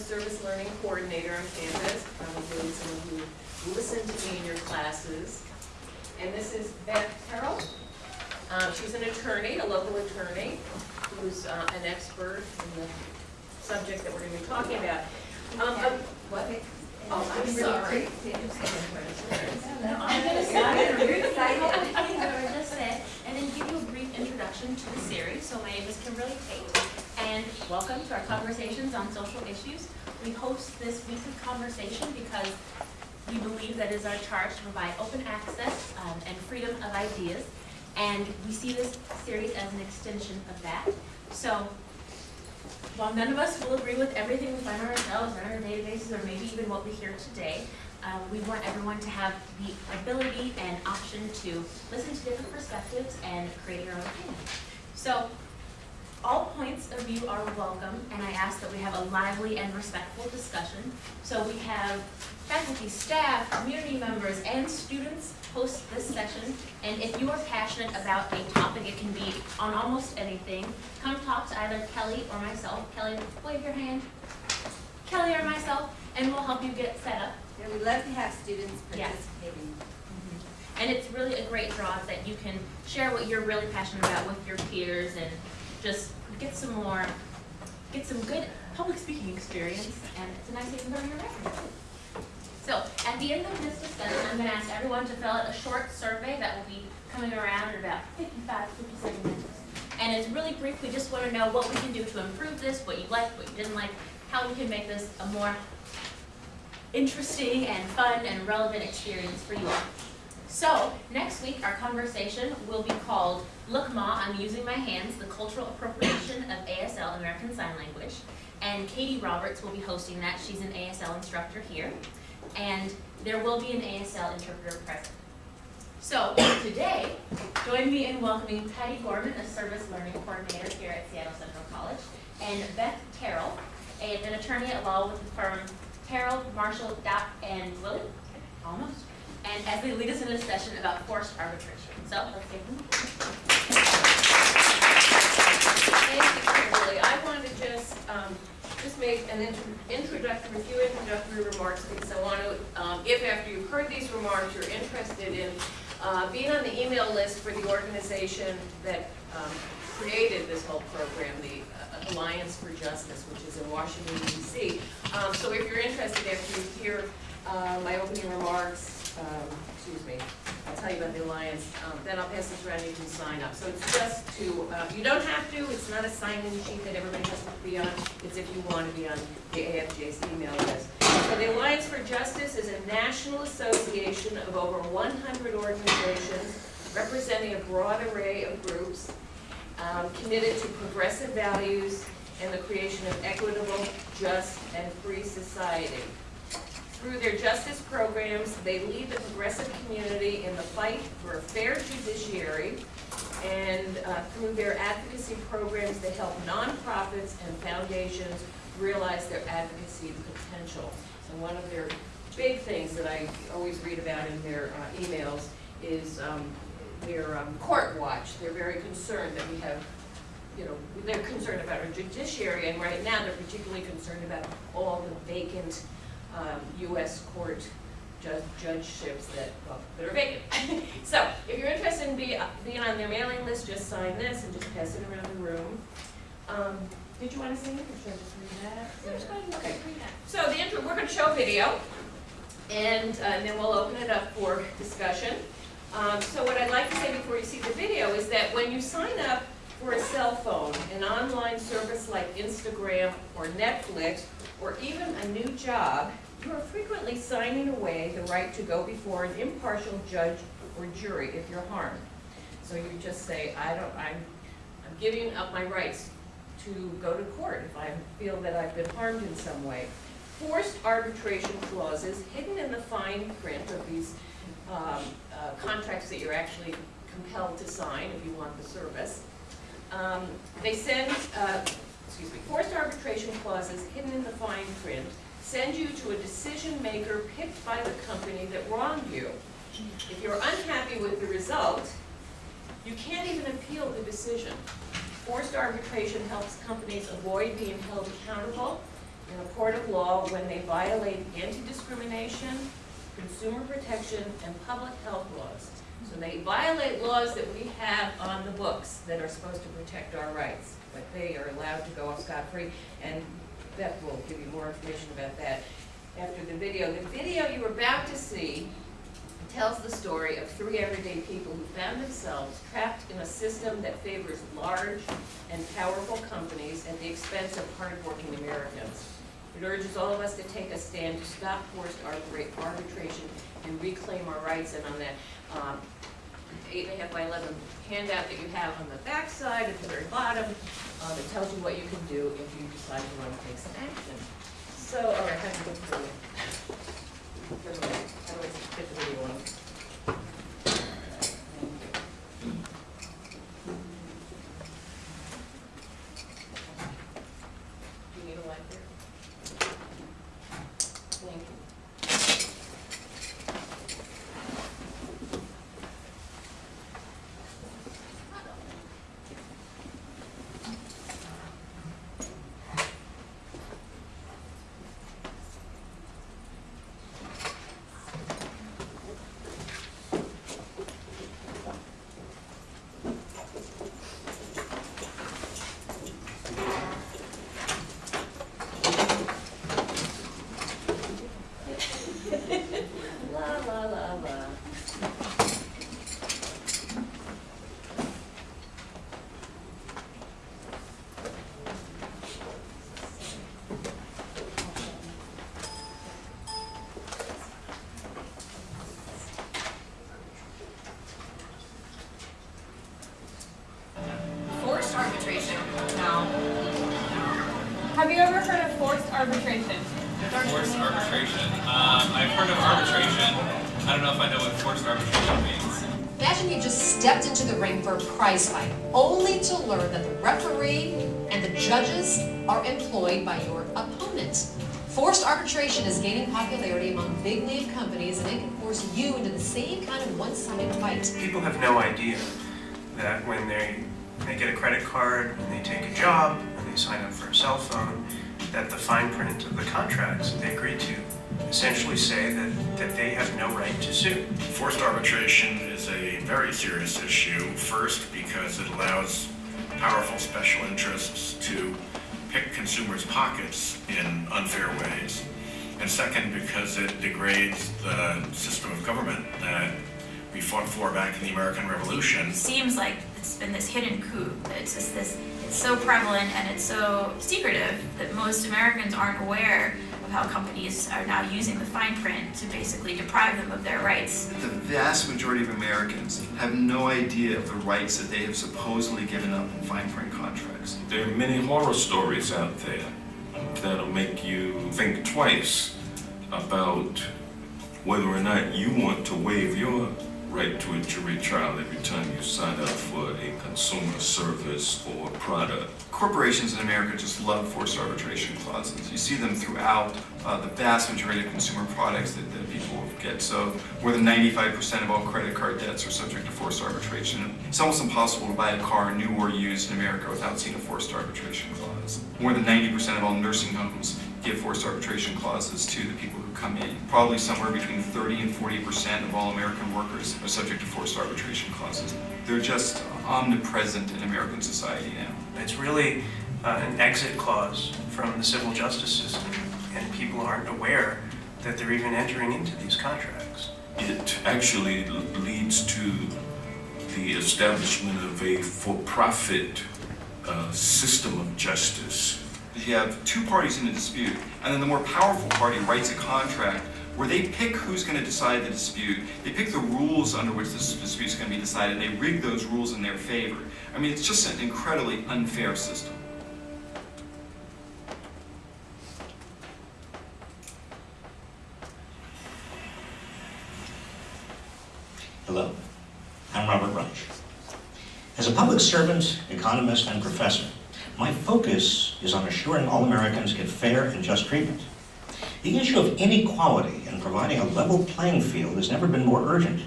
Service Learning Coordinator on campus, probably someone who listened to me in your classes. And this is Beth Terrell. Um, she's an attorney, a local attorney, who's uh, an expert in the subject that we're gonna be talking about. Um, uh, what? Oh, I'm sorry. I'm gonna start at the root everything that I just said, and then give you a brief introduction to the series. So my name is Kimberly Tate, and welcome to our conversations on social issues. We host this weekly conversation because we believe that is our charge to provide open access um, and freedom of ideas, and we see this series as an extension of that. So while none of us will agree with everything we find ourselves in our databases, or maybe even what we hear today, um, we want everyone to have the ability and option to listen to different perspectives and create your own opinion. So, all points of view are welcome, and I ask that we have a lively and respectful discussion. So we have faculty, staff, community members, and students host this session. And if you are passionate about a topic, it can be on almost anything, come talk to either Kelly or myself. Kelly, wave your hand. Kelly or myself, and we'll help you get set up. Yeah, we love to have students participating. Mm-hmm. And it's really a great draw that you can share what you're really passionate about with your peers and just get some more, get some good public speaking experience, and it's a nice way to learn your record. So, at the end of this discussion, I'm gonna ask everyone to fill out a short survey that will be coming around in about 55, 57 minutes. And it's really brief, we just wanna know what we can do to improve this, what you liked, what you didn't like, how we can make this a more interesting and fun and relevant experience for you all. So, next week, our conversation will be called Look Ma, I'm Using My Hands, the Cultural Appropriation of ASL American Sign Language. And Katie Roberts will be hosting that. She's an ASL instructor here. And there will be an ASL interpreter present. So, today, join me in welcoming Patty Gorman, a Service Learning Coordinator here at Seattle Central College, and Beth Terrell, an attorney at law with the firm Terrell, Marshall, Daudt, and Willie, almost, and as they lead us in a session about forced arbitration. So, let's give them. Thank you, Kimberly. I want to just, um, just make an intro- introductory, a few introductory remarks, because I want to, um, if after you've heard these remarks, you're interested in, uh, being on the email list for the organization that, um, created this whole program, the uh, Alliance for Justice, which is in Washington DC. Um, so if you're interested, after you hear, uh, my opening remarks, um, excuse me, I'll tell you about the Alliance, um, then I'll pass this around, you can sign up. So it's just to, uh, you don't have to, it's not a sign-in sheet that everybody has to be on, it's if you want to be on the AFJ's email list. So the Alliance for Justice is a national association of over one hundred organizations representing a broad array of groups, um, committed to progressive values and the creation of equitable, just, and free society. Through their justice programs, they lead the progressive community in the fight for a fair judiciary, and uh, through their advocacy programs, they help nonprofits and foundations realize their advocacy potential. So one of their big things that I always read about in their uh, emails is um, their um, court watch. They're very concerned that we have you know, they're concerned about our judiciary, and right now they're particularly concerned about all the vacant um, US court ju- judgeships that, well, that are vacant. So, if you're interested in be, being on their mailing list, just sign this and just pass it around the room. Um, did you wanna say anything, or should I just read that? Yeah, just go ahead and Okay. read that. So the intro, we're gonna show a video, and, uh, and then we'll open it up for discussion. Um, so what I'd like to say before you see the video is that when you sign up for a cell phone, an online service like Instagram or Netflix, or even a new job, you are frequently signing away the right to go before an impartial judge or jury if you're harmed. So you just say, I don't, I'm, I'm giving up my rights to go to court if I feel that I've been harmed in some way. Forced arbitration clauses hidden in the fine print of these um, uh, contracts that you're actually compelled to sign if you want the service. Um, They send, uh, excuse me, forced arbitration clauses hidden in the fine print send you to a decision maker picked by the company that wronged you. If you're unhappy with the result, you can't even appeal the decision. Forced arbitration helps companies avoid being held accountable in a court of law when they violate anti-discrimination, consumer protection, and public health laws. So they violate laws that we have on the books that are supposed to protect our rights, but they are allowed to go off scot-free. And Beth will give you more information about that after the video. The video you're about to see tells the story of three everyday people who found themselves trapped in a system that favors large and powerful companies at the expense of hardworking Americans. It urges all of us to take a stand to stop forced arbitration and reclaim our rights. And on that um, eight and a half by eleven handout that you have on the back side at the very bottom, um, it tells you what you can do if you decide you want to take some action. So, all right, how do you get to the, I how do I get the video? Do you need a light there? Thank you. La la la la. Forced arbitration? No. Have you ever heard of forced arbitration? Forced arbitration. Um, I've heard of arbitration. I don't know if I know what forced arbitration means. Imagine you just stepped into the ring for a prize fight, only to learn that the referee and the judges are employed by your opponent. Forced arbitration is gaining popularity among big name companies and it can force you into the same kind of one-sided fight. People have no idea that when they, they get a credit card and they take a job and they sign up for a cell phone, that the fine print of the contracts that they agree to essentially say that, that they have no right to sue. Forced arbitration is a very serious issue. First, because it allows powerful special interests to pick consumers' pockets in unfair ways. And second, because it degrades the system of government that we fought for back in the American Revolution. It seems like it's been this hidden coup. It's just this, it's so prevalent and it's so secretive that most Americans aren't aware of how companies are now using the fine print to basically deprive them of their rights. The vast majority of Americans have no idea of the rights that they have supposedly given up in fine print contracts. There are many horror stories out there that'll make you think twice about whether or not you want to waive your right to a jury trial every time you sign up for a consumer service or product. Corporations in America just love forced arbitration clauses. You see them throughout uh, the vast majority of consumer products that, that people get. So more than 95% of all credit card debts are subject to forced arbitration. It's almost impossible to buy a car, new or used, in America without seeing a forced arbitration clause. More than 90% of all nursing homes give forced arbitration clauses to the people who come in. Probably somewhere between 30 and 40% of all American workers are subject to forced arbitration clauses. They're just omnipresent in American society now. It's really uh, an exit clause from the civil justice system, and people aren't aware that they're even entering into these contracts. It actually leads to the establishment of a for-profit uh, system of justice. You have two parties in a dispute, and then the more powerful party writes a contract where they pick who's going to decide the dispute. They pick the rules under which this dispute is going to be decided. They rig those rules in their favor. I mean, it's just an incredibly unfair system. Hello, I'm Robert Reich. As a public servant, economist, and professor, my focus is on assuring all Americans get fair and just treatment. The issue of inequality and providing a level playing field has never been more urgent.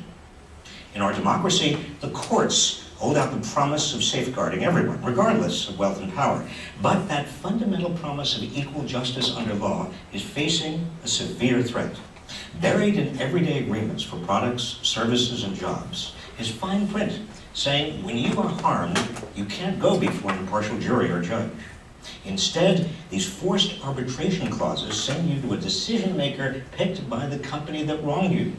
In our democracy, the courts hold out the promise of safeguarding everyone, regardless of wealth and power. But that fundamental promise of equal justice under law is facing a severe threat. Buried in everyday agreements for products, services, and jobs is fine print saying when you are harmed, you can't go before an impartial jury or judge. Instead, these forced arbitration clauses send you to a decision maker picked by the company that wronged you.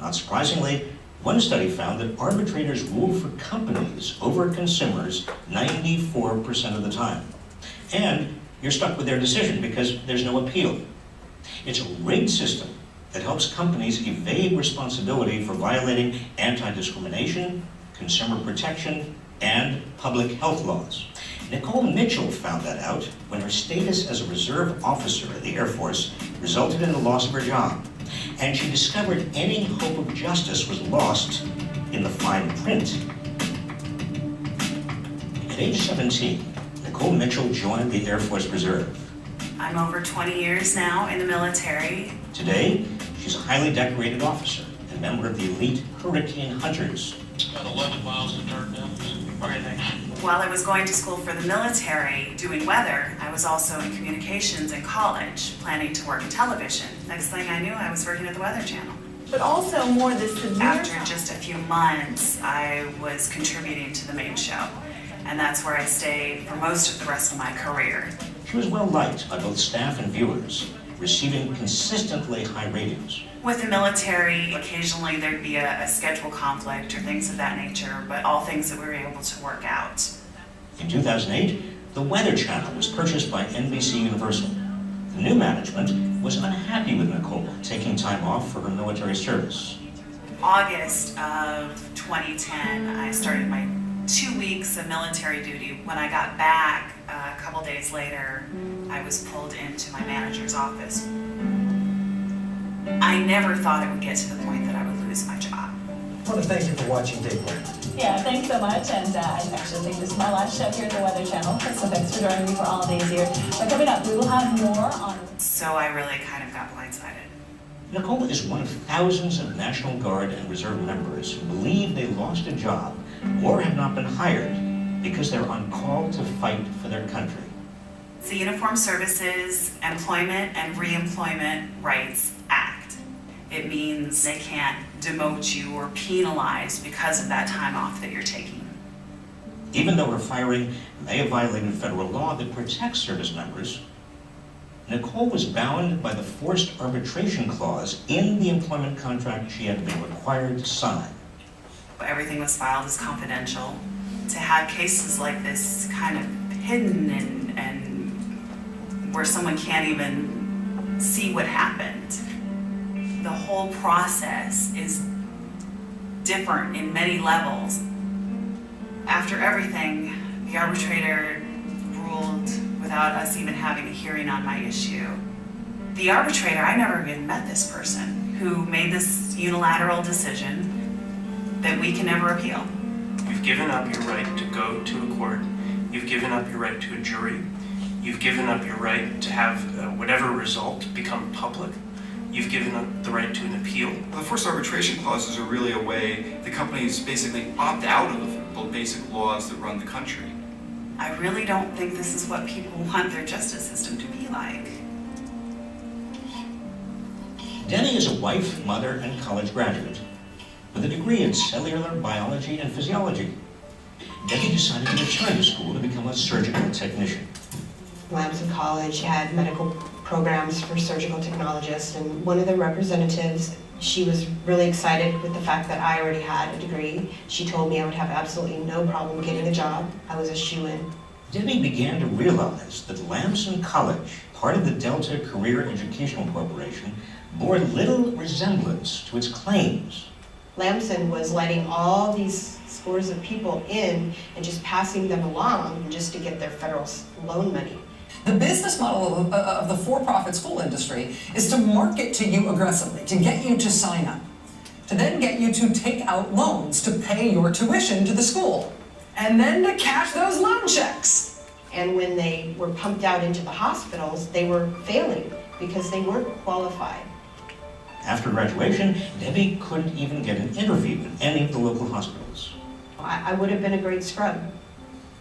Not surprisingly, one study found that arbitrators rule for companies over consumers 94% of the time. And you're stuck with their decision because there's no appeal. It's a rigged system that helps companies evade responsibility for violating anti-discrimination, consumer protection, and public health laws. Nicole Mitchell found that out when her status as a reserve officer in the Air Force resulted in the loss of her job. And she discovered any hope of justice was lost in the fine print. At age 17, Nicole Mitchell joined the Air Force Reserve. I'm over 20 years now in the military. Today, she's a highly decorated officer and member of the elite Hurricane Hunters. About 11 miles to Dardanelle. While I was going to school for the military doing weather, I was also in communications in college, planning to work in television. Next thing I knew, I was working at the Weather Channel. But also more the severe After just a few months, I was contributing to the main show. And that's where I stayed for most of the rest of my career. She was well liked by both staff and viewers, receiving consistently high ratings. With the military, occasionally there'd be a, a schedule conflict or things of that nature, but all things that we were able to work out. In 2008, the Weather Channel was purchased by NBC Universal. The new management was unhappy with Nicole taking time off for her military service. August of 2010, I started my two weeks of military duty. When I got back uh, a couple days later, I was pulled into my manager's office. I never thought it would get to the point that I would lose my job. I want to thank you for watching Day One. Yeah, thanks so much. And uh, I actually think this is my last show here at the Weather Channel. So thanks for joining me for all of these here. But coming up, we will have more on. So I really kind of got blindsided. Nicole is one of thousands of National Guard and Reserve members who believe they lost a job or have not been hired because they're on call to fight for their country. It's the Uniform Services Employment and Reemployment Rights Act. It means they can't demote you or penalize because of that time off that you're taking. Even though her firing may have violated federal law that protects service members, Nicole was bound by the forced arbitration clause in the employment contract she had been required to sign. Everything was filed as confidential. To have cases like this kind of hidden and, and where someone can't even see what happened, the whole process is different in many levels. After everything, the arbitrator ruled without us even having a hearing on my issue. The arbitrator, I never even met this person who made this unilateral decision that we can never appeal. You've given up your right to go to a court. You've given up your right to a jury. You've given up your right to have uh, whatever result become public. You've given up the right to an appeal. The forced arbitration clauses are really a way the companies basically opt out of the basic laws that run the country. I really don't think this is what people want their justice system to be like. Denny is a wife, mother, and college graduate with a degree in cellular biology and physiology. Debbie decided to return to school to become a surgical technician. Lamson College had medical programs for surgical technologists, and one of the representatives, she was really excited with the fact that I already had a degree. She told me I would have absolutely no problem getting a job. I was a shoe-in. Debbie began to realize that Lamson College, part of the Delta Career Educational Corporation, bore little resemblance to its claims. Lamson was letting all these scores of people in and just passing them along just to get their federal loan money. The business model of, uh, of the for-profit school industry is to market to you aggressively, to get you to sign up, to then get you to take out loans to pay your tuition to the school, and then to cash those loan checks. And when they were pumped out into the hospitals, they were failing because they weren't qualified. After graduation, Debbie couldn't even get an interview in any of the local hospitals. I, I would have been a great scrub.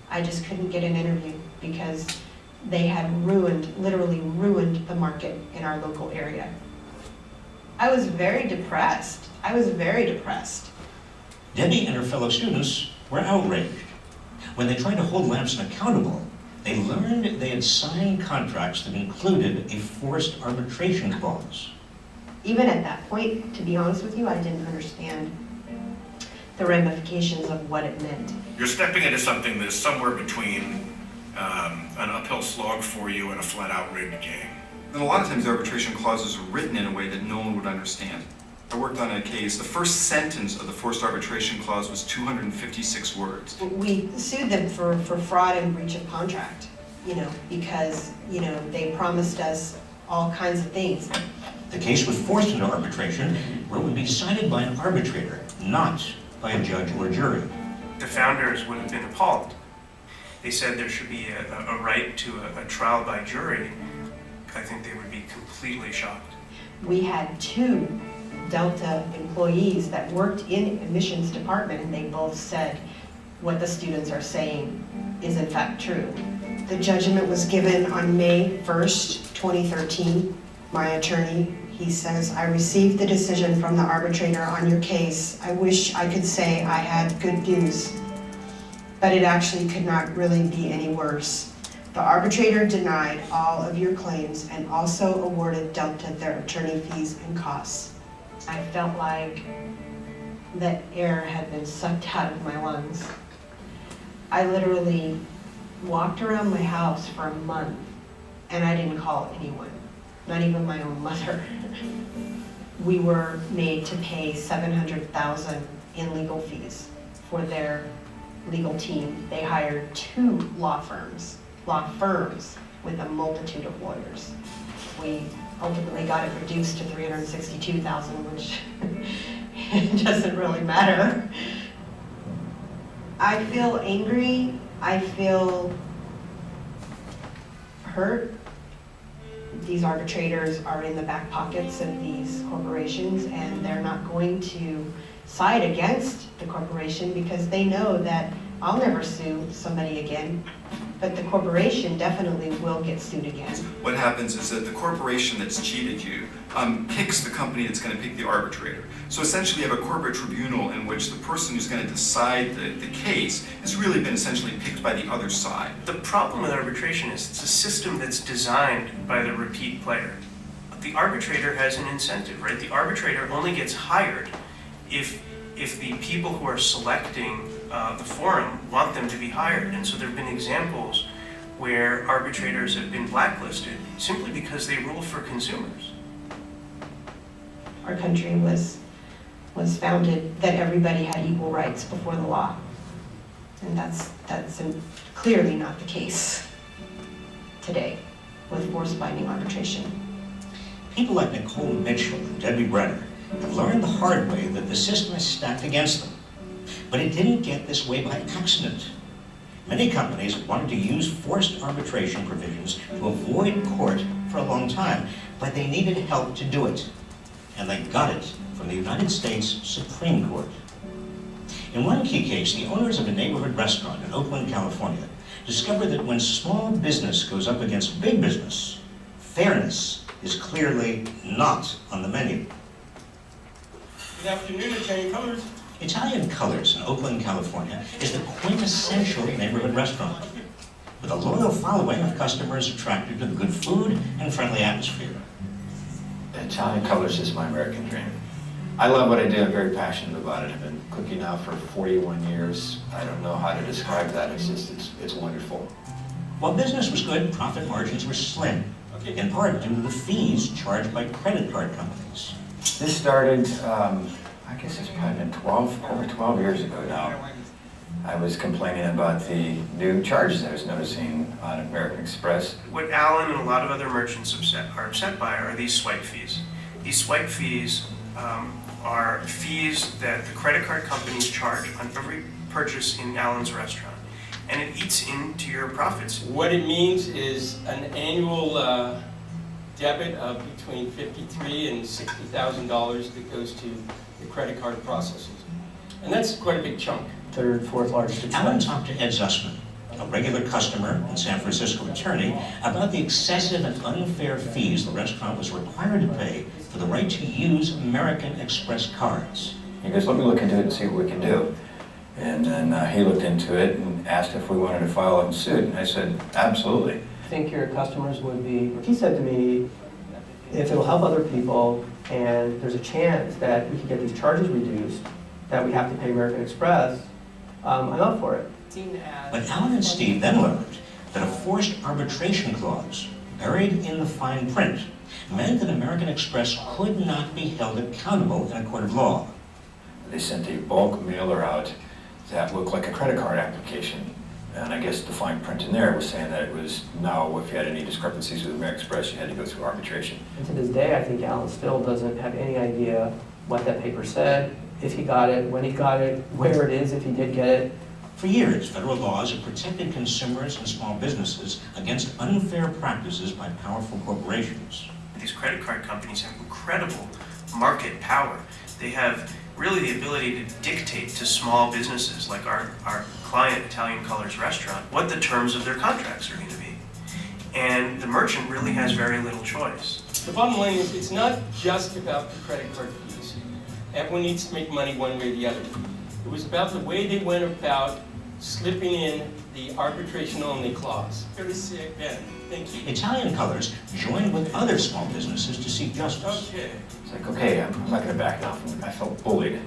I just couldn't get an interview because they had ruined, literally ruined the market in our local area. I was very depressed. I was very depressed. Debbie and her fellow students were outraged. When they tried to hold Lamson accountable, they learned they had signed contracts that included a forced arbitration clause. Even at that point, to be honest with you, I didn't understand the ramifications of what it meant. You're stepping into something that's somewhere between um, an uphill slog for you and a flat-out rigged game. And a lot of times the arbitration clauses are written in a way that no one would understand. I worked on a case, the first sentence of the forced arbitration clause was 256 words. We sued them for, for fraud and breach of contract, you know, because, you know, they promised us all kinds of things. The case was forced into arbitration where it would be decided by an arbitrator, not by a judge or a jury. The founders would have been appalled. They said there should be a, a right to a, a trial by jury. I think they would be completely shocked. We had two Delta employees that worked in admissions department, and they both said what the students are saying is in fact true. The judgment was given on May 1st, 2013. My attorney, he says, I received the decision from the arbitrator on your case. I wish I could say I had good news, but it actually could not really be any worse. The arbitrator denied all of your claims and also awarded Delta their attorney fees and costs. I felt like that air had been sucked out of my lungs. I literally walked around my house for a month and I didn't call anyone, not even my own mother. We were made to pay 700,000 in legal fees for their legal team. They hired two law firms, law firms with a multitude of lawyers. We ultimately got it reduced to 362,000, which doesn't really matter. I feel angry, I feel hurt. These arbitrators are in the back pockets of these corporations and they're not going to side against the corporation because they know that I'll never sue somebody again, but the corporation definitely will get sued again. What happens is that the corporation that's cheated you um, picks the company that's going to pick the arbitrator. So essentially you have a corporate tribunal in which the person who's going to decide the, the case has really been essentially picked by the other side. The problem with arbitration is it's a system that's designed by the repeat player. The arbitrator has an incentive, right? The arbitrator only gets hired if, if the people who are selecting uh, the forum want them to be hired. And so there have been examples where arbitrators have been blacklisted simply because they rule for consumers. Our country was, was founded that everybody had equal rights before the law. And that's, that's clearly not the case today with force binding arbitration. People like Nicole Mitchell and Debbie Brenner have learned the hard way that the system is stacked against them. But it didn't get this way by accident. Many companies wanted to use forced arbitration provisions to avoid court for a long time, but they needed help to do it. And they got it from the United States Supreme Court. In one key case, the owners of a neighborhood restaurant in Oakland, California, discovered that when small business goes up against big business, fairness is clearly not on the menu. Good afternoon, Italian Colors. Italian Colors in Oakland, California is the quintessential neighborhood restaurant with a loyal following of customers attracted to the good food and friendly atmosphere. Italian Colors is my American dream. I love what I do, I'm very passionate about it. I've been cooking now for 41 years. I don't know how to describe that, it's just, it's, it's wonderful. While business was good, profit margins were slim, in part due to the fees charged by credit card companies. This started, um, I guess it's probably been 12, over 12 years ago now. I was complaining about the new charges I was noticing on American Express. What Alan and a lot of other merchants upset, are upset by are these swipe fees. These swipe fees um, are fees that the credit card companies charge on every purchase in Alan's restaurant. And it eats into your profits. What it means is an annual uh, debit of between 53 and $60,000 that goes to the credit card processors. And that's quite a big chunk. third, fourth largest Alan expense. talked to Ed Zussman, a regular customer and San Francisco attorney, about the excessive and unfair fees the restaurant was required to pay for the right to use American Express cards. He goes, let me look into it and see what we can do. And then uh, he looked into it and asked if we wanted to file a suit, and I said, absolutely. I think your customers would be, he said to me, if it'll help other people and there's a chance that we can get these charges reduced, that we have to pay American Express, um, I'm up for it. But Alan and Steve then learned that a forced arbitration clause buried in the fine print meant that American Express could not be held accountable in a court of law. They sent a bulk mailer out that looked like a credit card application. And I guess the fine print in there was saying that it was now, if you had any discrepancies with American Express, you had to go through arbitration. And to this day, I think Alan still doesn't have any idea what that paper said, if he got it, when he got it, where it is, if he did get it. For years, federal laws have protected consumers and small businesses against unfair practices by powerful corporations. These credit card companies have incredible market power. They have really the ability to dictate to small businesses like our, our client Italian Colors restaurant what the terms of their contracts are going to be. And the merchant really has very little choice. The bottom line is, it's not just about the credit card fees. Everyone needs to make money one way or the other. It was about the way they went about slipping in the arbitration-only clause. Very sick, Ben, thank you. Italian Colors joined with other small businesses to seek justice. Okay. It's like, okay, I'm I'm not gonna back down from it. I felt bullied.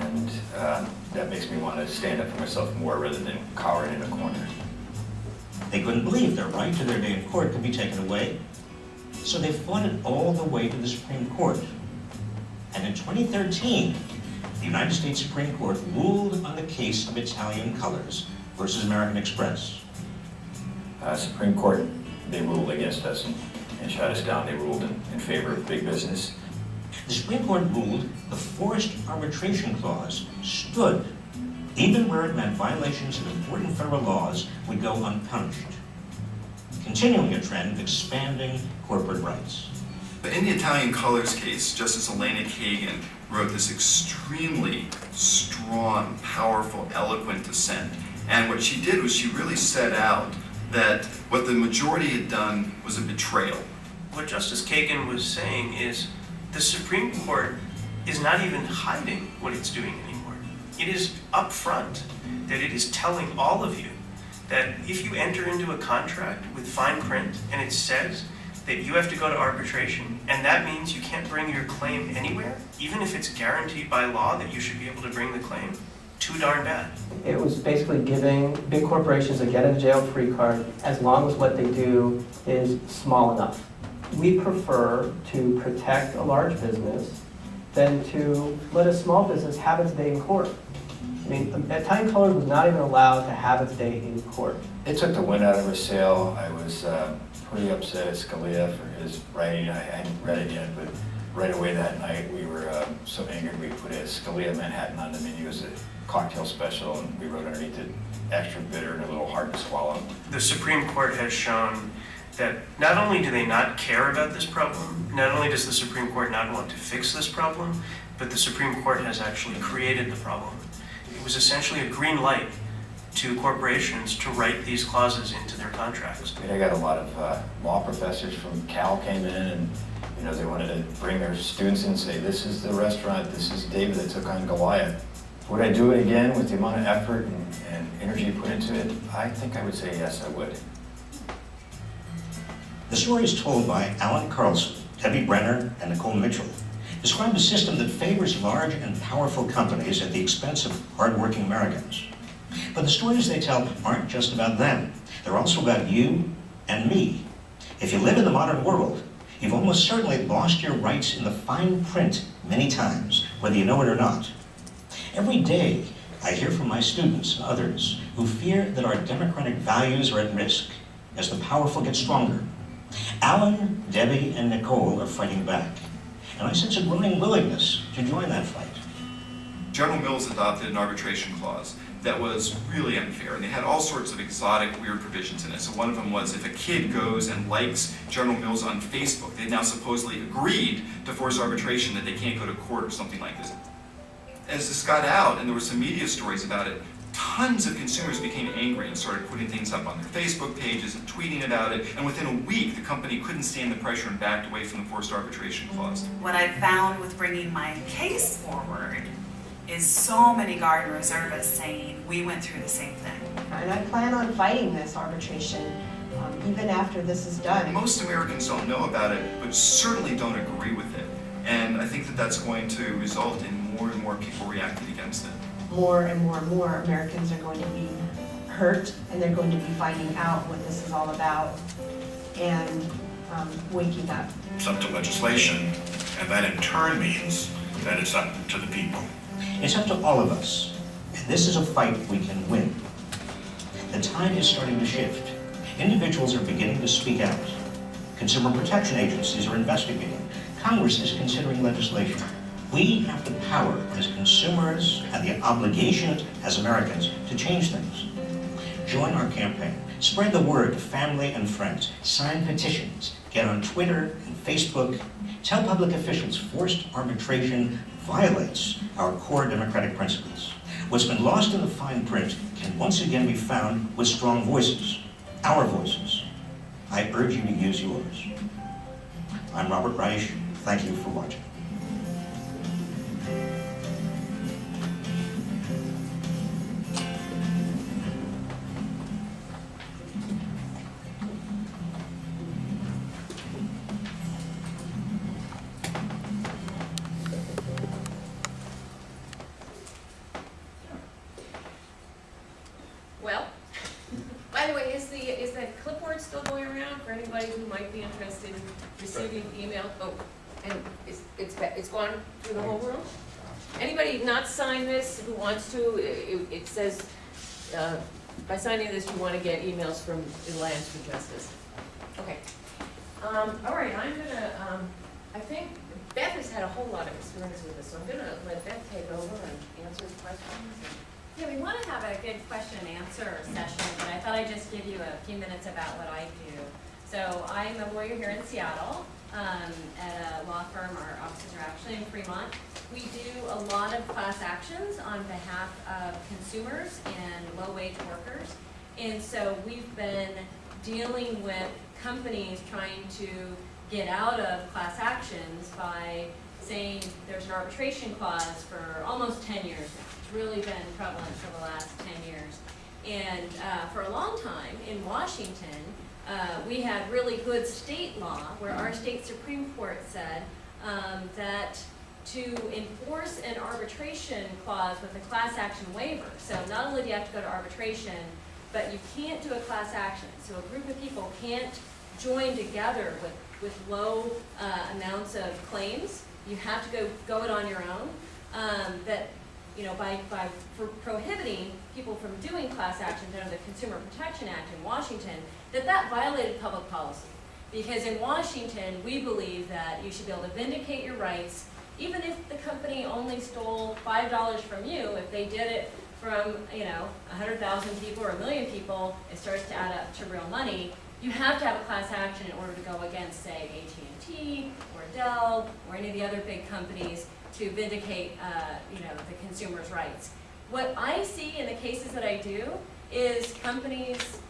And uh, that makes me want to stand up for myself more rather than cowering in a corner. They couldn't believe their right to their day in court could be taken away, so they fought it all the way to the Supreme Court. And in 2013, the United States Supreme Court ruled on the case of Italian Colors versus American Express. Uh, Supreme Court, they ruled against us and, and shut us down. They ruled in, in favor of big business. The Supreme Court ruled the forced arbitration clause stood even where it meant violations of important federal laws would go unpunished, continuing a trend of expanding corporate rights. But in the Italian Colors case, Justice Elena Kagan wrote this extremely strong, powerful, eloquent dissent. And what she did was she really set out that what the majority had done was a betrayal. What Justice Kagan was saying is the Supreme Court is not even hiding what it's doing anymore. It is upfront that it is telling all of you that if you enter into a contract with fine print and it says that you have to go to arbitration and that means you can't bring your claim anywhere, even if it's guaranteed by law that you should be able to bring the claim, too darn bad. It was basically giving big corporations a get-out-of-jail-free card as long as what they do is small enough. We prefer to protect a large business than to let a small business have its day in court. I mean, Italian Colors was not even allowed to have its day in court. It took the wind out of her sail. I was uh, pretty upset at Scalia for his writing. I hadn't read it yet, but right away that night we were uh, so angered we put a Scalia Manhattan on the menu as a cocktail special, and we wrote underneath it extra bitter and a little hard to swallow. The Supreme Court has shown that not only do they not care about this problem, not only does the Supreme Court not want to fix this problem, but the Supreme Court has actually created the problem. It was essentially a green light to corporations to write these clauses into their contracts. I got a lot of uh, law professors from Cal came in and you know they wanted to bring their students in and say this is the restaurant, this is David that took on Goliath. Would I do it again with the amount of effort and, and energy put into it? I think I would say yes, I would. The stories told by Alan Carlson, Debbie Brenner, and Nicole Mitchell describe a system that favors large and powerful companies at the expense of hardworking Americans. But the stories they tell aren't just about them. They're also about you and me. If you live in the modern world, you've almost certainly lost your rights in the fine print many times, whether you know it or not. Every day, I hear from my students and others who fear that our democratic values are at risk as the powerful get stronger. Alan, Debbie, and Nicole are fighting back. And I sense a growing willingness to join that fight. General Mills adopted an arbitration clause that was really unfair, and they had all sorts of exotic, weird provisions in it. So one of them was if a kid goes and likes General Mills on Facebook, they now supposedly agreed to force arbitration that they can't go to court or something like this. As this got out, and there were some media stories about it, tons of consumers became angry and started putting things up on their Facebook pages and tweeting about it, and within a week, the company couldn't stand the pressure and backed away from the forced arbitration clause. What I found with bringing my case forward is so many garden reservists saying, we went through the same thing. And I plan on fighting this arbitration, um, even after this is done. Most Americans don't know about it, but certainly don't agree with it. And I think that that's going to result in more and more people reacting against it. More and more and more Americans are going to be hurt, and they're going to be finding out what this is all about, and um, waking up. It's up to legislation, and that in turn means that it's up to the people. It's up to all of us, and this is a fight we can win. The tide is starting to shift. Individuals are beginning to speak out. Consumer protection agencies are investigating. Congress is considering legislation. We have the power as consumers and the obligation as Americans to change things. Join our campaign. Spread the word to family and friends. Sign petitions. Get on Twitter and Facebook. Tell public officials forced arbitration violates our core democratic principles. What's been lost in the fine print can once again be found with strong voices, our voices. I urge you to use yours. I'm Robert Reich. Thank you for watching. From the Alliance for Justice. Okay. Um, all right, I'm gonna, um, I think Beth has had a whole lot of experience with this, so I'm gonna let Beth take over and answer the questions. Yeah, we want to have a good question and answer session, but I thought I'd just give you a few minutes about what I do. So I'm a lawyer here in Seattle um, at a law firm. Our offices are actually in Fremont. We do a lot of class actions on behalf of consumers and low-wage workers. And so we've been dealing with companies trying to get out of class actions by saying there's an arbitration clause for almost 10 years now. It's really been prevalent for the last 10 years. And uh, for a long time in Washington, uh, we had really good state law where our state Supreme Court said um, that to enforce an arbitration clause with a class action waiver, so not only do you have to go to arbitration, but you can't do a class action. So a group of people can't join together with, with low uh, amounts of claims. You have to go, go it on your own. Um, that, you know, by, by prohibiting people from doing class actions under the Consumer Protection Act in Washington, that that violated public policy. Because in Washington, we believe that you should be able to vindicate your rights, even if the company only stole five dollars from you, if they did it from, you know, hundred thousand people or a million people, it starts to add up to real money. You have to have a class action in order to go against, say, AT&T or Dell or any of the other big companies to vindicate, uh, you know, the consumer's rights. What I see in the cases that I do is companies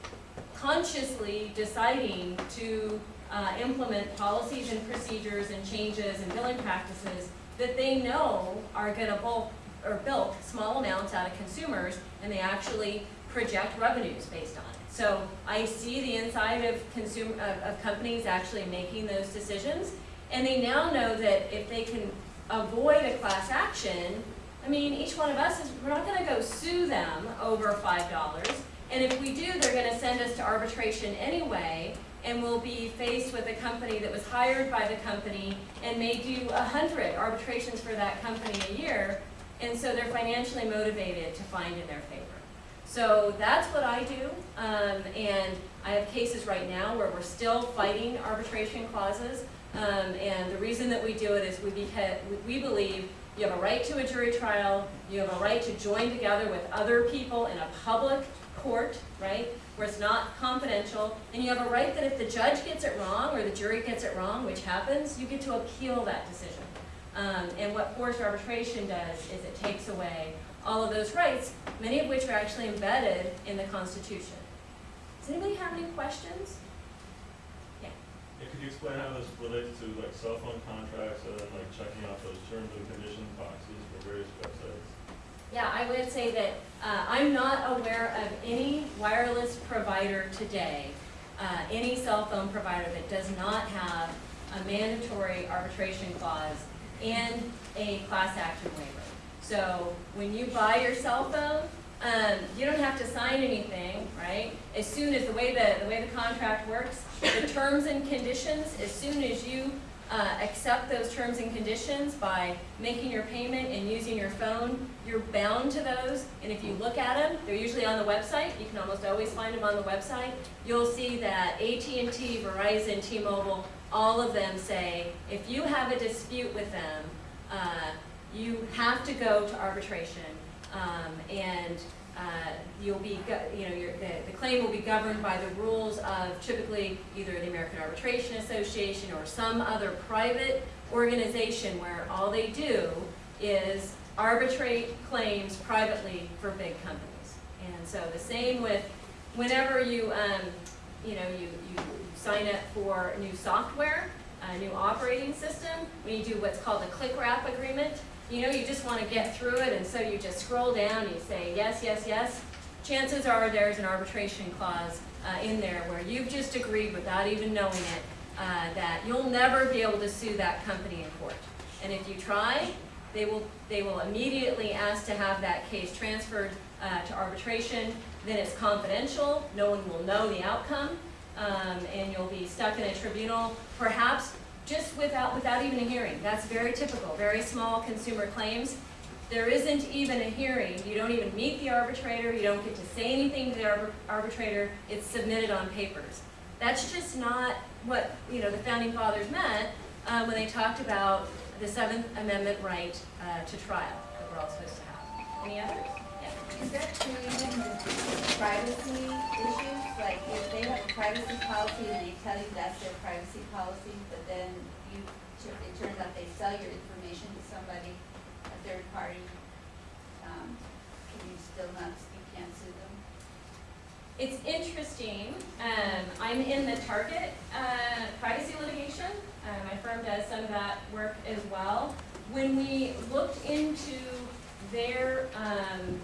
consciously deciding to uh, implement policies and procedures and changes and billing practices that they know are going to bulk or bilk small amounts out of consumers and they actually project revenues based on it. So I see the inside of consumer of, of companies actually making those decisions and they now know that if they can avoid a class action, I mean, each one of us is, we're not gonna go sue them over five dollars. And if we do, they're gonna send us to arbitration anyway, and we'll be faced with a company that was hired by the company and may do a hundred arbitrations for that company a year, and so they're financially motivated to find in their favor. So that's what I do, um, and I have cases right now where we're still fighting arbitration clauses. Um, and the reason that we do it is we, we believe you have a right to a jury trial, you have a right to join together with other people in a public court, right, where it's not confidential, and you have a right that if the judge gets it wrong or the jury gets it wrong, which happens, you get to appeal that decision. Um, and what forced arbitration does is it takes away all of those rights, many of which are actually embedded in the Constitution. Does anybody have any questions? Yeah. Yeah, could you explain how this relates to like cell phone contracts and then like checking off those terms and conditions boxes for various websites? Yeah, I would say that uh, I'm not aware of any wireless provider today, uh, any cell phone provider that does not have a mandatory arbitration clause and a class action waiver. So when you buy your cell phone, um, you don't have to sign anything, right? As soon as the way the, the way the contract works, the terms and conditions, as soon as you uh, accept those terms and conditions by making your payment and using your phone, you're bound to those. And if you look at them, they're usually on the website. You can almost always find them on the website. You'll see that AT&T, Verizon, T-Mobile, all of them say, if you have a dispute with them, uh, you have to go to arbitration. Um, and uh, you'll be, you know, the, the claim will be governed by the rules of typically either the American Arbitration Association or some other private organization where all they do is arbitrate claims privately for big companies. And so the same with whenever you, um, you know, you sign up for new software, a new operating system, when you do what's called a click wrap agreement, you know, you just want to get through it, and so you just scroll down, and you say yes, yes, yes. Chances are there's an arbitration clause uh, in there where you've just agreed without even knowing it uh, that you'll never be able to sue that company in court. And if you try, they will, they will immediately ask to have that case transferred uh, to arbitration. Then it's confidential, no one will know the outcome, um, and you'll be stuck in a tribunal, perhaps just without, without even a hearing. That's very typical, very small consumer claims. There isn't even a hearing, you don't even meet the arbitrator, you don't get to say anything to the arbit- arbitrator, it's submitted on papers. That's just not what, you know, the founding fathers meant uh, when they talked about the Seventh Amendment right uh, to trial that we're all supposed to have. Any others? Is that true privacy issues? Like if they have a privacy policy and they tell you that's their privacy policy, but then you, it turns out they sell your information to somebody, a third party, um, can you still not, you can't sue them? It's interesting, um, I'm in the Target, uh, privacy litigation, uh, my firm does some of that work as well. When we looked into their, um,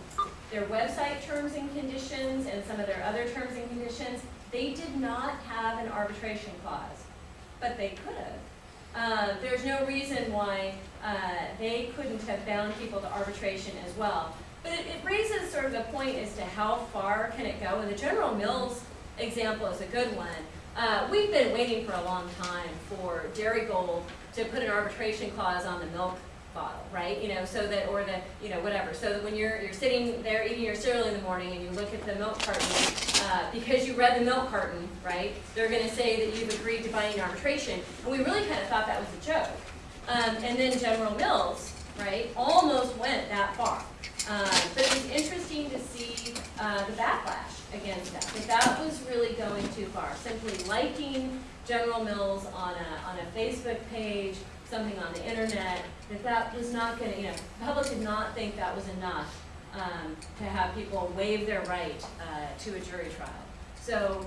their website terms and conditions and some of their other terms and conditions, they did not have an arbitration clause, but they could have. Uh, there's no reason why, uh, they couldn't have bound people to arbitration as well. But it, it raises sort of the point as to how far can it go, and the General Mills example is a good one. Uh, we've been waiting for a long time for Darigold to put an arbitration clause on the milk bottle, right? You know, so that, or the, you know, whatever, so that when you're, you're sitting there eating your cereal in the morning and you look at the milk carton, uh, because you read the milk carton, right, they're gonna say that you've agreed to binding arbitration, and we really kind of thought that was a joke. Um, and then General Mills, right, almost went that far. Um, but it was interesting to see uh, the backlash against that. That that was really going too far. Simply liking General Mills on a on a Facebook page, something on the internet, that that was not going to, you know, the public did not think that was enough um, to have people waive their right uh, to a jury trial. So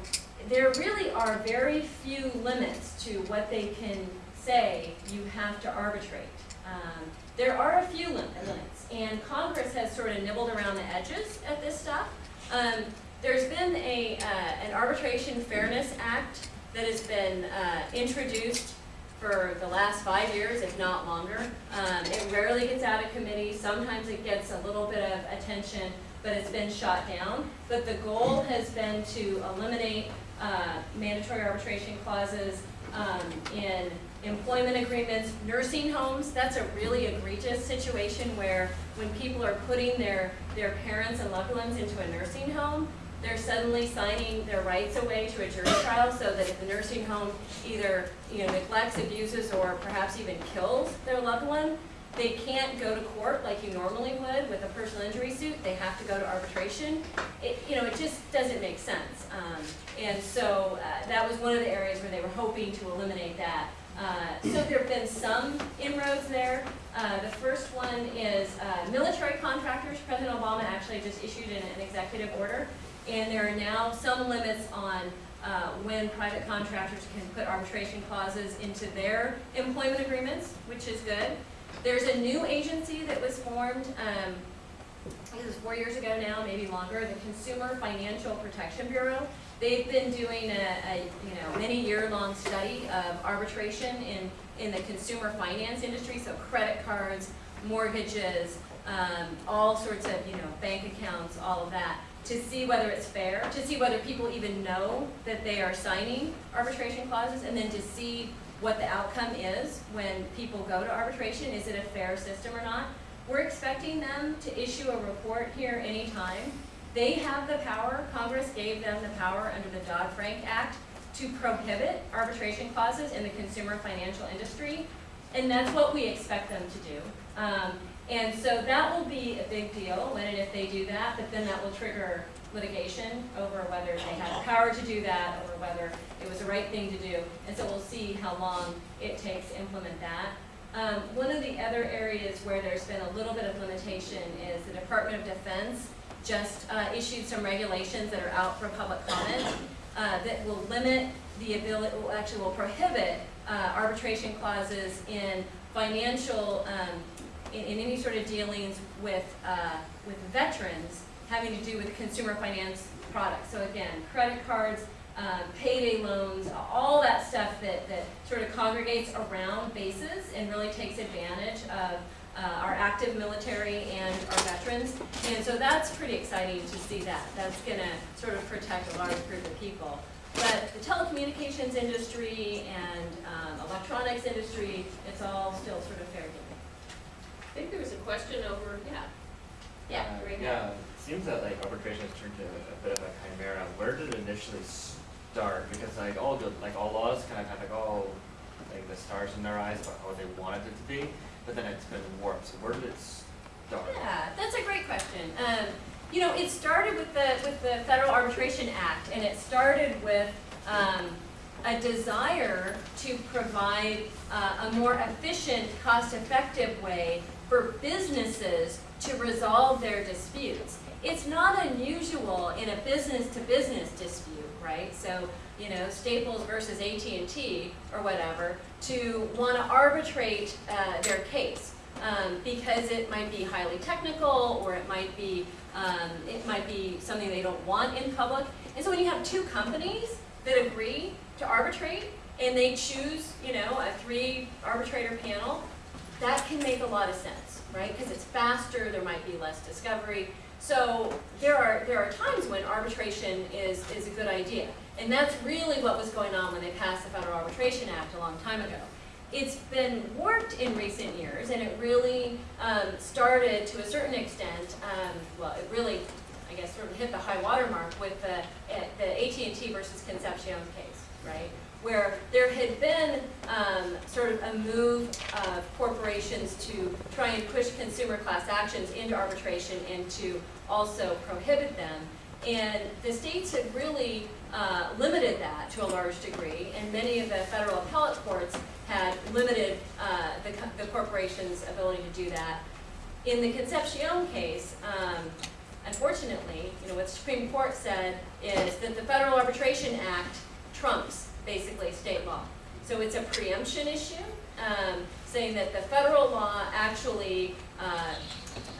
there really are very few limits to what they can say you have to arbitrate. Um, there are a few lim- limits, and Congress has sort of nibbled around the edges at this stuff. Um, there's been a, uh, an Arbitration Fairness Act that has been uh, introduced for the last five years, if not longer. Um, it rarely gets out of committee. Sometimes it gets a little bit of attention, but it's been shot down. But the goal has been to eliminate uh, mandatory arbitration clauses um, in employment agreements, nursing homes. That's a really egregious situation where when people are putting their, their parents and loved ones into a nursing home, they're suddenly signing their rights away to a jury trial so that if the nursing home either you know, neglects, abuses, or perhaps even kills their loved one, they can't go to court like you normally would with a personal injury suit. They have to go to arbitration. It, you know, it just doesn't make sense. Um, and so uh, that was one of the areas where they were hoping to eliminate that. Uh, so there have been some inroads there. Uh, the first one is uh, military contractors. President Obama actually just issued an, an executive order, and there are now some limits on uh, when private contractors can put arbitration clauses into their employment agreements, which is good. There's a new agency that was formed, um, I think it was four years ago now, maybe longer, the Consumer Financial Protection Bureau. They've been doing a, a you know, many year-long study of arbitration in, in the consumer finance industry, so credit cards, mortgages, um, all sorts of, you know, bank accounts, all of that, to see whether it's fair, to see whether people even know that they are signing arbitration clauses, and then to see what the outcome is when people go to arbitration. Is it a fair system or not? We're expecting them to issue a report here anytime. They have the power, Congress gave them the power under the Dodd-Frank Act to prohibit arbitration clauses in the consumer financial industry, and that's what we expect them to do. Um, and so that will be a big deal when and if they do that, but then that will trigger litigation over whether they had the power to do that or whether it was the right thing to do. And so we'll see how long it takes to implement that. Um, one of the other areas where there's been a little bit of limitation is the Department of Defense just uh, issued some regulations that are out for public comment uh, that will limit the ability, will actually will prohibit uh, arbitration clauses in financial, um, in, in any sort of dealings with, uh, with veterans having to do with consumer finance products. So again, credit cards, um, payday loans, all that stuff that, that sort of congregates around bases and really takes advantage of uh, our active military and our veterans. And so that's pretty exciting to see that. That's going to sort of protect a large group of people. But the telecommunications industry and um, electronics industry, it's all still sort of fair game. I think there was a question over, yeah. Yeah, Uh, right Yeah, now. it seems that like arbitration has turned to a bit of a chimera. Where did it initially start? Because like all good, like all laws kind of have like all like the stars in their eyes about how they wanted it to be, but then it's been warped. So where did it start? Yeah, that's a great question. Um, you know, it started with the with the Federal Arbitration Act, and it started with um, a desire to provide uh, a more efficient, cost-effective way for businesses to resolve their disputes. It's not unusual in a business-to-business dispute, right? So, you know, Staples versus AT&T or whatever, to want to arbitrate uh, their case um, because it might be highly technical or it might be um, it might be something they don't want in public. And so when you have two companies that agree to arbitrate and they choose, you know, a three arbitrator panel, that can make a lot of sense, right? Because it's faster, there might be less discovery. So there are there are times when arbitration is is a good idea. And that's really what was going on when they passed the Federal Arbitration Act a long time ago. It's been warped in recent years, and it really um, started to a certain extent, um, well, it really, I guess, sort of hit the high water mark with the, eh, the AT&T versus Concepcion case, right? Where there had been um, sort of a move of corporations to try and push consumer class actions into arbitration and to also prohibit them. And the states had really uh, limited that to a large degree, and many of the federal appellate courts had limited uh, the, the corporation's ability to do that. In the Concepcion case, um, unfortunately, you know, what the Supreme Court said is that the Federal Arbitration Act trumps basically state law. So it's a preemption issue, um, saying that the federal law actually uh,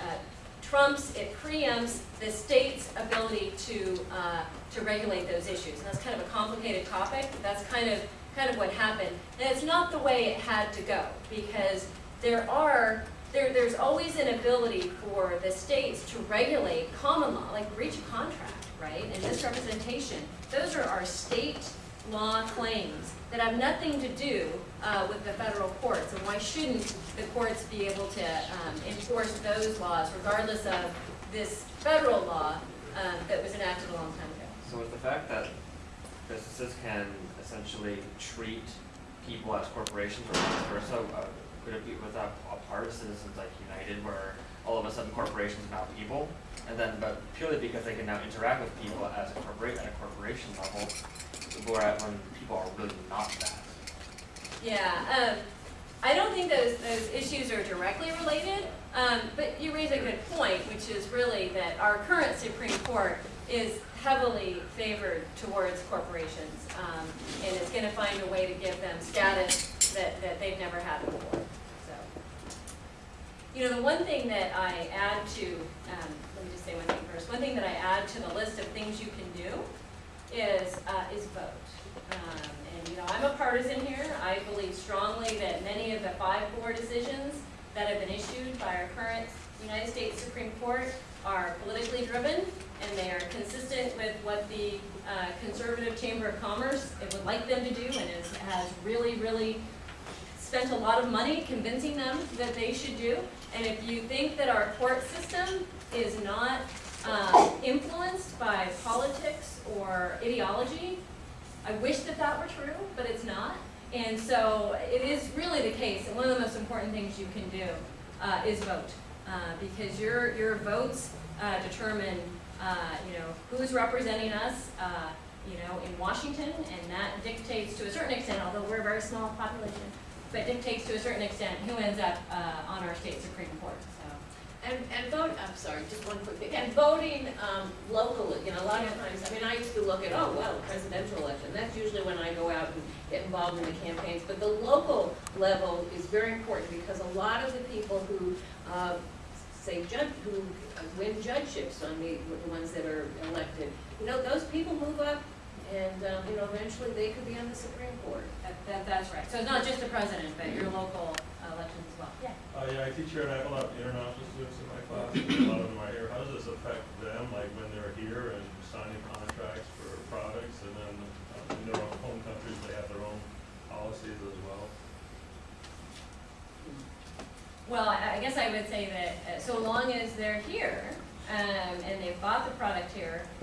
uh, trumps, it preempts the state's ability to, uh, to regulate those issues. And that's kind of a complicated topic, but that's kind of, kind of what happened. And it's not the way it had to go, because there are, there, there's always an ability for the states to regulate common law, like breach of contract, right, and misrepresentation. Those are our state law claims that have nothing to do uh, with the federal courts. And why shouldn't the courts be able to um, enforce those laws regardless of this federal law um, that was enacted a long time ago? So with the fact that businesses can essentially treat people as corporations or vice versa, uh, could it be with a, a part of citizens like United where all of a sudden corporations are now people? And then, but purely because they can now interact with people as a corporate, at a corporation level, whereas when people are really not that. Yeah, um, I don't think those, those issues are directly related, um, but you raise a good point, which is really that our current Supreme Court is heavily favored towards corporations, um, and is gonna find a way to give them status that, that they've never had before, so. You know, the one thing that I add to, um, me just say one thing first, one thing that I add to the list of things you can do is, uh, is vote. Um, and, you know, I'm a partisan here. I believe strongly that many of the five core decisions that have been issued by our current United States Supreme Court are politically driven, and they are consistent with what the uh, conservative Chamber of Commerce would like them to do, and is, has really, really spent a lot of money convincing them that they should do. And if you think that our court system is not uh, influenced by politics or ideology, I wish that that were true, but it's not. And so it is really the case, that one of the most important things you can do uh, is vote. Uh, because your, your votes uh, determine, uh, you know, who's representing us, uh, you know, in Washington, and that dictates to a certain extent, although we're a very small population, but dictates to a certain extent who ends up uh, on our state Supreme Court. And, and vote, I'm sorry, just one quick thing, and voting, um, locally, you know, a lot of times, I mean, I used to look at, oh, well, presidential election, that's usually when I go out and get involved in the campaigns, but the local level is very important, because a lot of the people who, uh, say judge, who win judgeships on the, the ones that are elected, you know, those people move up, and, um, you know, eventually they could be on the Supreme Court. That, that, that's right. So it's not just the president, but your local uh, elections as well. Yeah. Uh, yeah, I teach here and I have a lot of international students in my class, and a lot of them are here. How does this affect them, like when they're here and signing contracts for products, and then uh, in their own home countries, they have their own policies as well? Well, I I guess I would say that uh, so long as they're here, um, and they've bought the product here, if they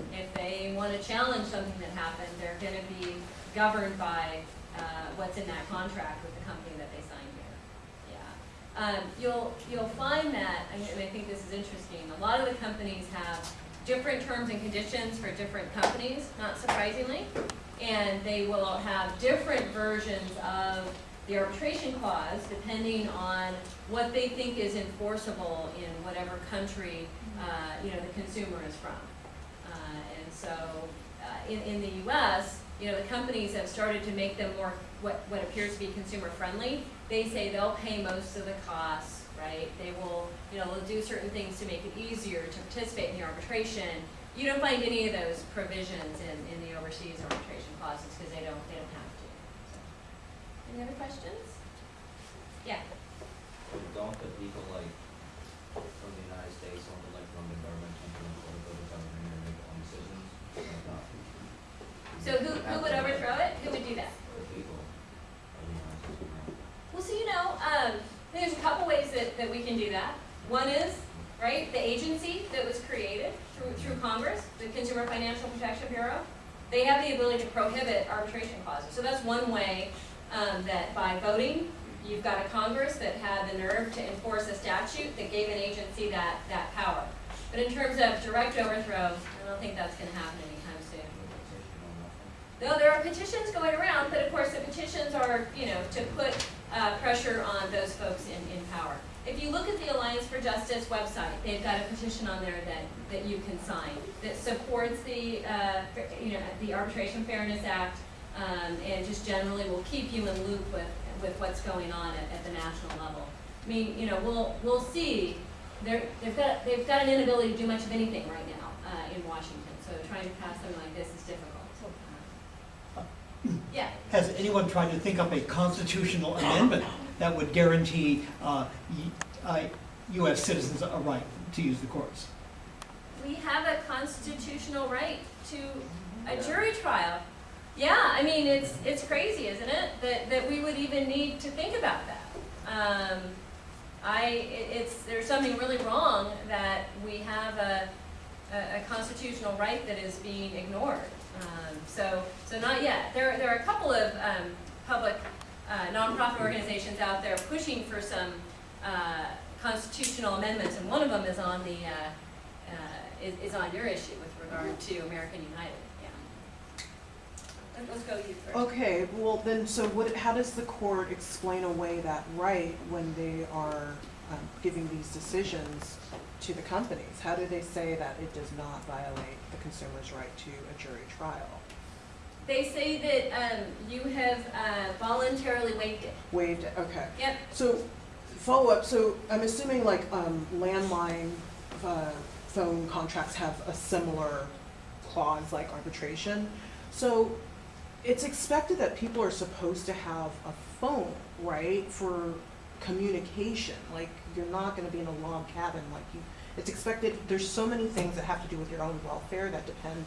want to challenge something that happened, they're going to be governed by uh, what's in that contract with the company that they signed here. Yeah. Um, you'll, you'll find that, and I think this is interesting, a lot of the companies have different terms and conditions for different companies, not surprisingly, and they will have different versions of the arbitration clause depending on what they think is enforceable in whatever country, uh, you know, the consumer is from. So, uh, in, in the US, you know, the companies have started to make them more, what, what appears to be consumer friendly. They say they'll pay most of the costs, right? They will, you know, they'll do certain things to make it easier to participate in the arbitration. You don't find any of those provisions in, in the overseas arbitration clauses because they don't, they don't have to. So. Any other questions? Yeah. Don't the people like from the United States, don't like from the government, come from the political government and make their own decisions? Like that? So who, who would overthrow it? Who would do that? The people of the United States. Well, so you know, um, there's a couple ways that, that we can do that. One is, right, the agency that was created through, through Congress, the Consumer Financial Protection Bureau, they have the ability to prohibit arbitration clauses. So that's one way um, that by voting, you've got a Congress that had the nerve to enforce a statute that gave an agency that, that power. But in terms of direct overthrow, I don't think that's going to happen. Though there are petitions going around, but of course the petitions are, you know, to put uh, pressure on those folks in, in power. If you look at the Alliance for Justice website, they've got a petition on there that, that you can sign that supports the, uh, you know, the Arbitration Fairness Act um, and just generally will keep you in loop with, with what's going on at, at the national level. I mean, you know, we'll, we'll see. They're, they've, got, they've got an inability to do much of anything right now uh, in Washington, so trying to pass something like this is difficult. Yeah. Has anyone tried to think up a constitutional amendment that would guarantee uh, y- uh, U.S. citizens a right to use the courts? We have a constitutional right to a jury trial. Yeah, I mean, it's, it's crazy, isn't it? That, that we would even need to think about that. Um, I, it's, there's something really wrong that we have a, a, a constitutional right that is being ignored. Um, so, so not yet. There, there are a couple of um, public uh, nonprofit organizations out there pushing for some uh, constitutional amendments, and one of them is on the uh, uh, is, is on your issue with regard to American United. Yeah. let's go you first. Okay, well then, so what, how does the court explain away that right when they are um, giving these decisions to the companies? How do they say that it does not violate the consumer's right to a jury trial? They say that, um, you have, uh, voluntarily waived it. Waived, it, okay. Yep. So, follow-up, so I'm assuming like um, landline uh, phone contracts have a similar clause like arbitration. So it's expected that people are supposed to have a phone, right, for communication. Like you're not going to be in a log cabin. Like you, it's expected. There's so many things that have to do with your own welfare that depend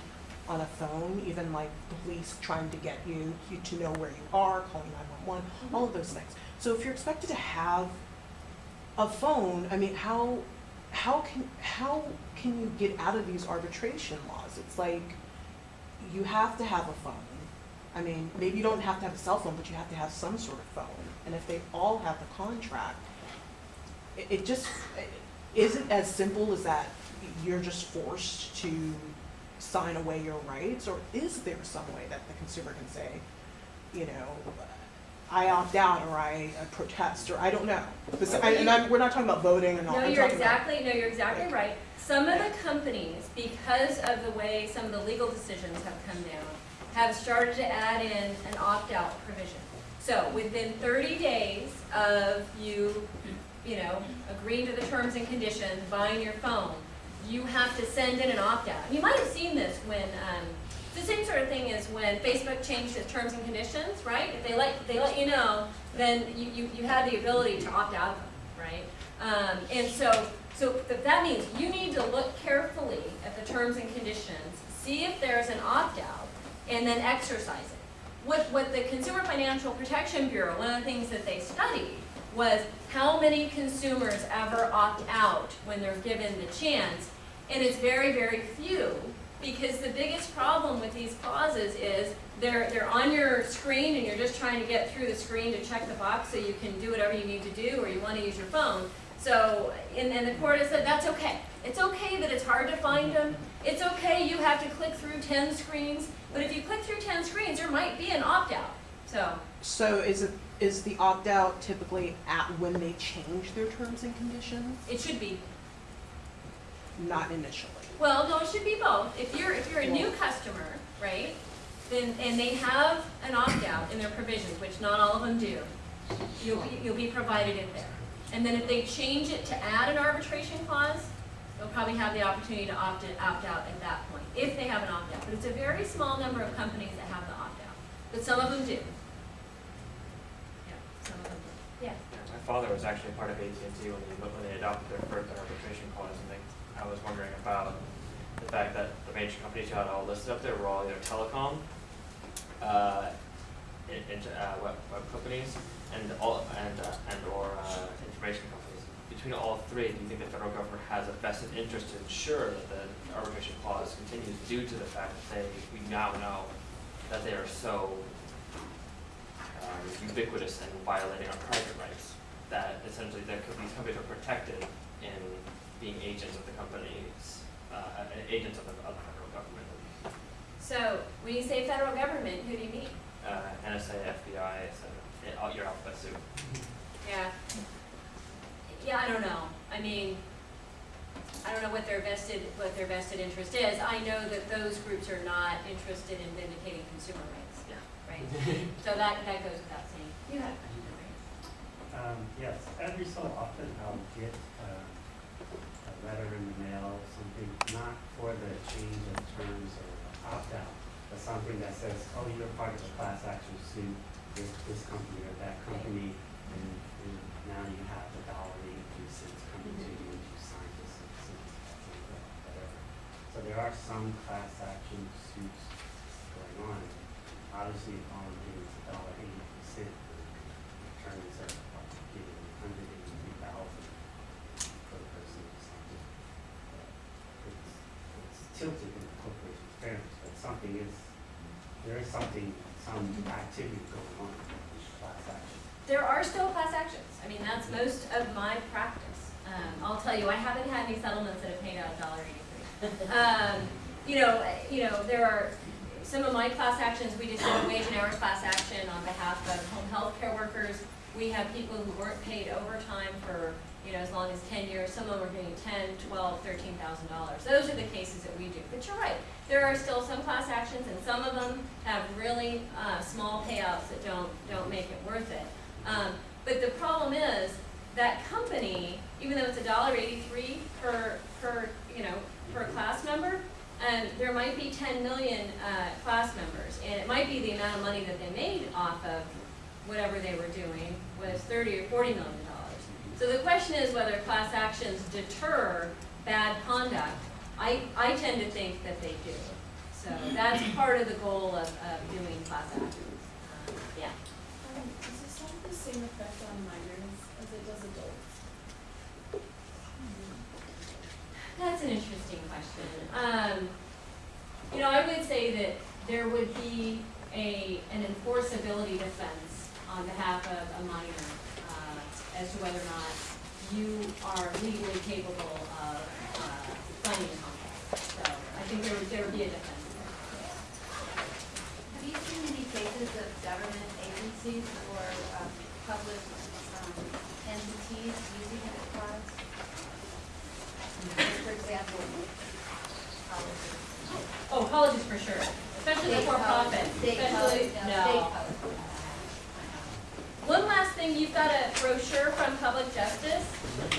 on a phone. Even like the police trying to get you, you to know where you are, calling 911, mm-hmm. all of those things. So if you're expected to have a phone, I mean, how how can how can you get out of these arbitration laws? It's like you have to have a phone. I mean, maybe you don't have to have a cell phone, but you have to have some sort of phone. And if they all have the contract, it, it just it isn't as simple as that. You're just forced to sign away your rights, or is there some way that the consumer can say, you know, I opt out or I uh, protest or I don't know. Bes- I- And I'm, we're not talking about voting and all. No, I'm you're exactly, no, you're exactly right. Some of the companies, because of the way some of the legal decisions have come down, have started to add in an opt-out provision. So within thirty days of you, you know, agreeing to the terms and conditions, buying your phone, you have to send in an opt-out. You might have seen this when, um, the same sort of thing is when Facebook changed its terms and conditions, right? If they let, they let you know, then you, you, you had the ability to opt out of them, right? Um, and so, so that means you need to look carefully at the terms and conditions, see if there's an opt-out, and then exercise it. What, what the Consumer Financial Protection Bureau, one of the things that they studied was how many consumers ever opt out when they're given the chance, and it's very, very few, because the biggest problem with these clauses is they're, they're on your screen and you're just trying to get through the screen to check the box so you can do whatever you need to do or you want to use your phone. So, and, and the court has said that's okay. It's okay that it's hard to find them. It's okay you have to click through 10 screens, but if you click through 10 screens, there might be an opt-out. So, So is it, is the opt-out typically at when they change their terms and conditions? it should be Not initially? Well, no, it should be both. If you're, if you're a new customer, right, then, and they have an opt-out in their provisions, which not all of them do, you'll be, you'll be provided it there. And then if they change it to add an arbitration clause, they'll probably have the opportunity to opt in, opt out at that point, if they have an opt-out. But it's a very small number of companies that have the opt-out, but some of them do. Yeah. Yeah. My father was actually part of AT&T when they, when they adopted their first arbitration clause, and they, I was wondering about the fact that the major companies you had all listed up there were all either telecom, uh, in, into, uh, web, web companies, and all, and, uh, and or, uh, information companies. Between all three, do you think the federal government has a vested interest to ensure that the arbitration clause continues due to the fact that they, we now know that they are so um, ubiquitous and violating our private rights, that essentially that could- these companies are protected in being agents of the companies, uh, uh, agents of the, of the federal government, So, when you say federal government, who do you mean? uh, NSA, FBI, et cetera, all your alphabet soup. Yeah. Yeah, I don't know. I mean, I don't know what their vested, what their vested interest is. I know that those groups are not interested in vindicating consumer rights. Yeah. Right? So that, that goes without saying. You had a question, right? Um, yes, every so often I'll get, uh, a letter in the mail, something, not for the change of terms or opt-out, but something that says, oh, you're part of a class action suit with this company or that company, and, and now you have the dollar eighty-two cents coming to you, and you sign this, and this, and whatever. So there are some class action suits going on. Obviously, if all getting is a dollar eighty-two cent, attorneys are like getting for the person who signed it. It's, tilted in the corporation's fairness, but something is, there is something, some activity going on in class. There are still class actions. I mean, that's most of my practice. Um, I'll tell you, I haven't had any settlements that have paid out a dollar eighty-three. Um, you know, you know, there are, some of my class actions, we just did a wage and hour class action on behalf of home health care workers. We have people who weren't paid overtime for, you know, as long as ten years, some of them are getting ten, twelve, thirteen thousand dollars. Those are the cases that we do, but you're right, there are still some class actions, and some of them have really, uh, small payouts that don't, don't make it worth it. Um, but the problem is, that company, even though it's a dollar eighty-three per, per, you know, per class member, and there might be ten million, uh, class members, and it might be the amount of money that they made off of whatever they were doing was thirty or forty million dollars. So the question is whether class actions deter bad conduct. I, I tend to think that they do. So that's part of the goal of, of doing class actions. Um, Yeah. Um, does this have the same effect on minors as it does adults? That's an interesting question. Um, you know, I would say that there would be a, an enforceability defense on behalf of a minor, uh, as to whether or not you are legally capable of, uh, signing a contract. So I think there would, there would be a defense. Have you seen any cases of government agencies or um, public um, entities using it? For example, colleges. Oh, colleges for sure, especially the for-profit, especially, no, no. One last thing, you've got a brochure from Public Justice.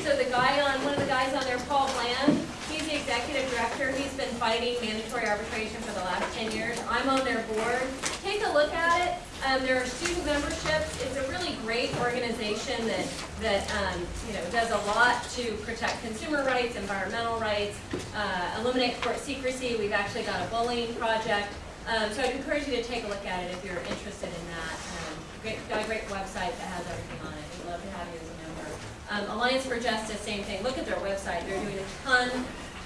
So the guy on, one of the guys on there, Paul Bland, he's the executive director. He's been fighting mandatory arbitration for the last ten years. I'm on their board. Take a look at it. Um, there are student memberships. It's a really great organization that, that, um, you know, does a lot to protect consumer rights, environmental rights, uh, eliminate court secrecy. We've actually got a bullying project. Um, so I'd encourage you to take a look at it if you're interested in that. Um, great, got a great website that has everything on it. We'd love to have you as a member. Um, Alliance for Justice, same thing. Look at their website. They're doing a ton,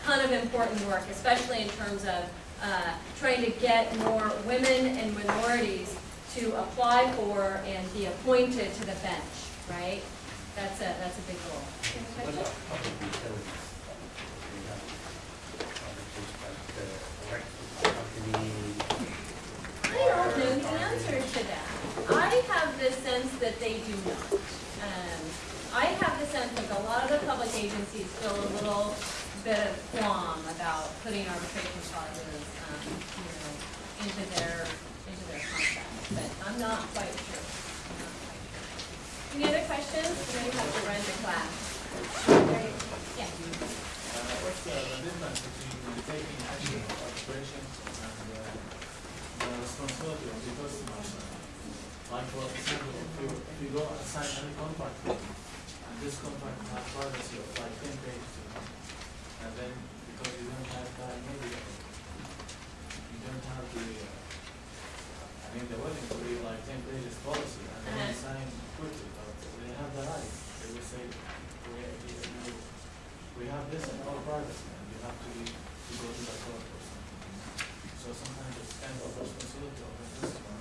ton of important work, especially in terms of uh, trying to get more women and minorities to apply for and be appointed to the bench, right? That's a, that's a big goal. What about public utilities? We have arbitration, like the electric company. I don't know the answer to that. I have the sense that they do not. Um, I have the sense that a lot of the public agencies feel a little bit of qualm about putting arbitration clauses, um, you know, into their, into their contracts, but I'm not quite sure. Any other questions? We're gonna have to run the class. Yeah. What's the difference between taking action of arbitration and uh, the responsibility of the customer? Like for example, if you, if you go and sign any contract, and this contract has privacy of like ten pages, you know, and then because you don't have that media, you don't have the, uh, I mean, the wedding will be like ten pages policy, and then you Uh-huh. sign quickly, but they have the right, they will say, we, we, we have this in our privacy, and you have to, be- to go to the court or something. So sometimes it's kind of responsibility of the customer.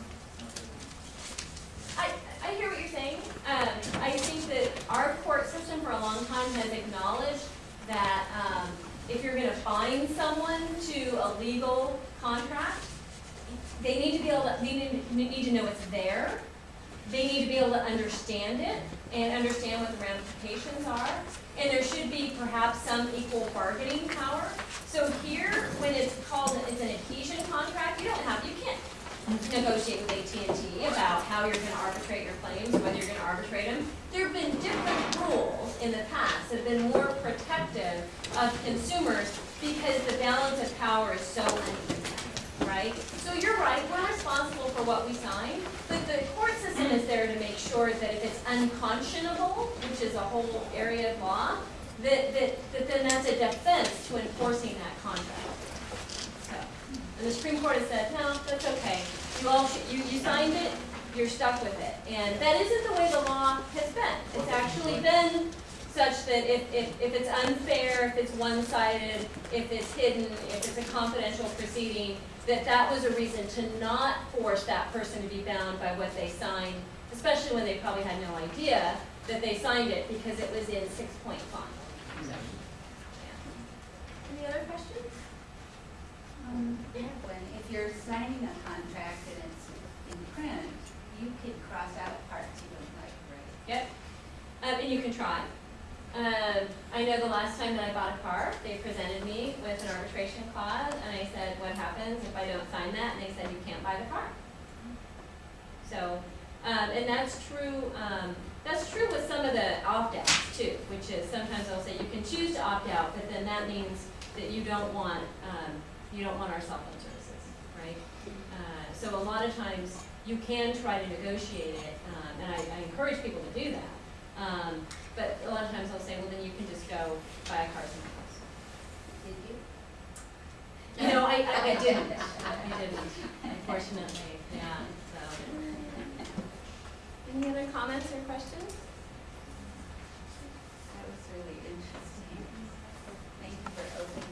I, I hear what you're saying. Um, I think that our court system for a long time has acknowledged that, um, if you're gonna bind someone to a legal contract, they need to be able to, they need, need to know it's there. They need to be able to understand it and understand what the ramifications are. And there should be perhaps some equal bargaining power. So here, when it's called, it's an adhesion contract, you don't have, you can't negotiate with AT&T about how you're gonna arbitrate your claims, whether you're gonna arbitrate them. There have been different rules in the past that have been more protective of consumers because the balance of power is so uneven, right? So you're right, we're responsible for what we sign, but the court system is there to make sure that if it's unconscionable, which is a whole area of law, that, that, that then that's a defense to enforcing that contract. So, and the Supreme Court has said, no, that's okay. You all, you, you signed it, you're stuck with it. And that isn't the way the law has been. It's actually been such that if, if, if it's unfair, if it's one-sided, if it's hidden, if it's a confidential proceeding, that that was a reason to not force that person to be bound by what they signed, especially when they probably had no idea that they signed it because it was in six-point font. So, yeah. Any other questions? Um, when, if you're signing a contract and it's in print, you can cross out parts you don't like, right? Yep. Um, and you can try. Um, I know the last time that I bought a car, they presented me with an arbitration clause, and I said, what happens if I don't sign that? And they said, you can't buy the car. So, um, and that's true, um, that's true with some of the opt-outs too, which is sometimes they'll say you can choose to opt out, but then that means that you don't want, um, you don't want our cell phone services, right? Uh, so a lot of times you can try to negotiate it, um, and I, I encourage people to do that. But a lot of times I'll say, well, then you can just go buy a car somewhere else. Did you? You know, I, I, I didn't, I didn't, unfortunately, yeah, so. Any other comments or questions? That was really interesting. Thank you for opening